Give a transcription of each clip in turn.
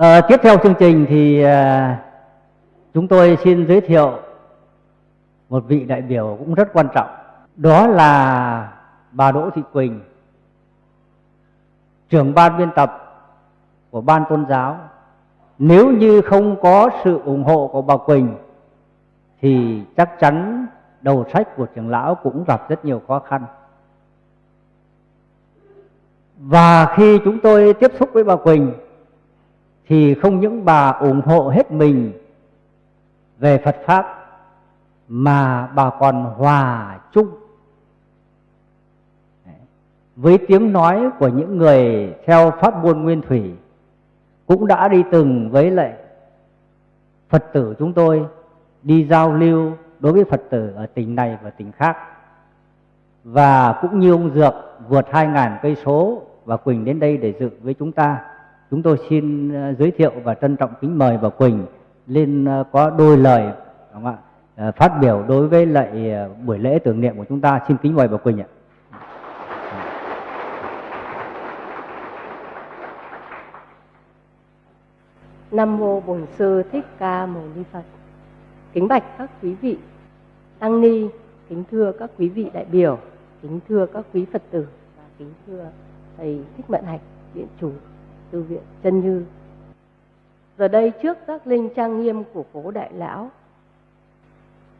à, tiếp theo chương trình thì à, chúng tôi xin giới thiệu một vị đại biểu cũng rất quan trọng. Đó là bà Đỗ Thị Quỳnh, trưởng ban biên tập của ban tôn giáo. Nếu như không có sự ủng hộ của bà Quỳnh thì chắc chắn đầu sách của trưởng lão cũng gặp rất nhiều khó khăn. Và khi chúng tôi tiếp xúc với bà Quỳnh thì không những bà ủng hộ hết mình về Phật Pháp, mà bà còn hòa chung với tiếng nói của những người theo pháp môn nguyên thủy, cũng đã đi từng với lại Phật tử chúng tôi đi giao lưu đối với Phật tử ở tỉnh này và tỉnh khác. Và cũng như ông Dược vượt 2.000 cây số và Quỳnh đến đây để dự với chúng ta. Chúng tôi xin ờ, giới thiệu và trân trọng kính mời bà Quỳnh lên ờ, có đôi lời không ạ? Ờ, phát biểu đối với lại buổi lễ tưởng niệm của chúng ta. Xin kính mời bà Quỳnh ạ. Nam mô Bổn Sư Thích Ca Mâu Ni Phật. Kính bạch các quý vị tăng ni, kính thưa các quý vị đại biểu, kính thưa các quý Phật tử và kính thưa thầy Thích Mận Hạch, viện chủ tư viện Chân Như. Giờ đây trước các linh trang nghiêm của cố đại lão,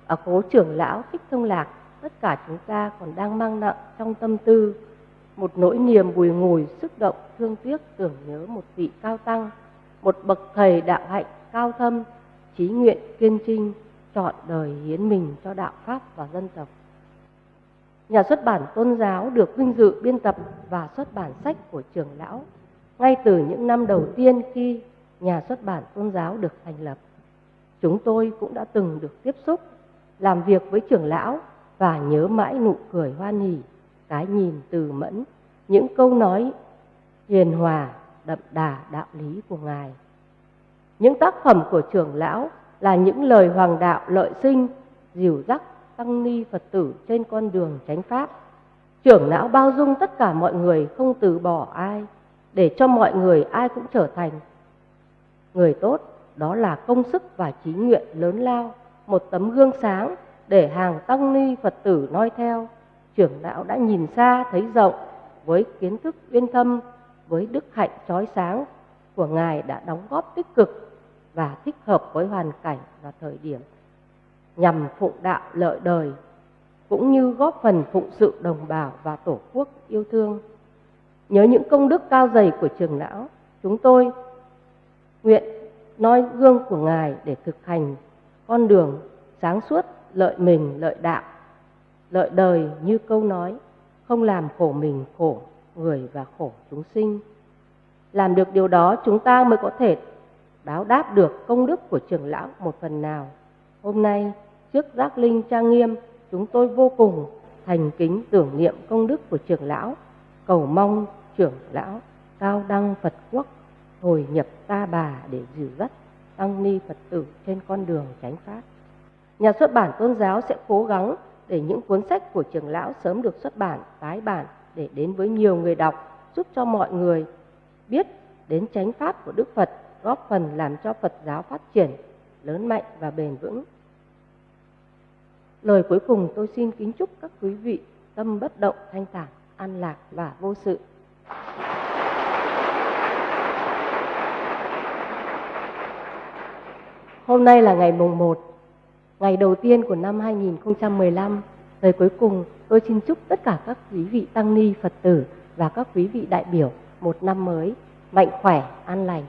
ở cố trưởng lão Thích Thông Lạc, tất cả chúng ta còn đang mang nặng trong tâm tư một nỗi niềm bùi ngùi xúc động thương tiếc tưởng nhớ một vị cao tăng một bậc thầy đạo hạnh cao thâm trí nguyện kiên trinh chọn đời hiến mình cho đạo pháp và dân tộc nhà xuất bản tôn giáo được vinh dự biên tập và xuất bản sách của trưởng lão ngay từ những năm đầu tiên khi nhà xuất bản tôn giáo được thành lập, chúng tôi cũng đã từng được tiếp xúc, làm việc với trưởng lão và nhớ mãi nụ cười hoan hỉ, cái nhìn từ mẫn, những câu nói hiền hòa, đậm đà đạo lý của ngài. Những tác phẩm của trưởng lão là những lời hoàng đạo lợi sinh, dìu dắt, tăng ni phật tử trên con đường chánh pháp. Trưởng lão bao dung tất cả mọi người, không từ bỏ ai để cho mọi người ai cũng trở thành. Người tốt đó là công sức và trí nguyện lớn lao, một tấm gương sáng để hàng tăng ni phật tử noi theo. Trưởng lão đã nhìn xa, thấy rộng, với kiến thức uyên thâm, với đức hạnh chói sáng của ngài đã đóng góp tích cực và thích hợp với hoàn cảnh và thời điểm, nhằm phụng đạo lợi đời, cũng như góp phần phụng sự đồng bào và tổ quốc yêu thương nhớ những công đức cao dày của trường lão. Chúng tôi nguyện noi gương của ngài để thực hành con đường sáng suốt, lợi mình, lợi đạo, lợi đời như câu nói, không làm khổ mình, khổ người và khổ chúng sinh. Làm được điều đó, chúng ta mới có thể báo đáp được công đức của trưởng lão một phần nào. Hôm nay, trước giác linh trang nghiêm, chúng tôi vô cùng thành kính tưởng niệm công đức của trưởng lão. Cầu mong trưởng lão, cao đăng phật quốc, hồi nhập ta bà để dìu dắt tăng ni phật tử trên con đường chánh pháp. Nhà xuất bản tôn giáo sẽ cố gắng để những cuốn sách của trưởng lão sớm được xuất bản, tái bản để đến với nhiều người đọc, giúp cho mọi người biết đến chánh pháp của đức phật, góp phần làm cho phật giáo phát triển, lớn mạnh và bền vững. Lời cuối cùng tôi xin kính chúc các quý vị tâm bất động, thanh thản, an lạc và vô sự. Hôm nay là ngày mùng 1, ngày đầu tiên của năm 2015. Lời cuối cùng, tôi xin chúc tất cả các quý vị tăng ni Phật tử và các quý vị đại biểu một năm mới mạnh khỏe, an lành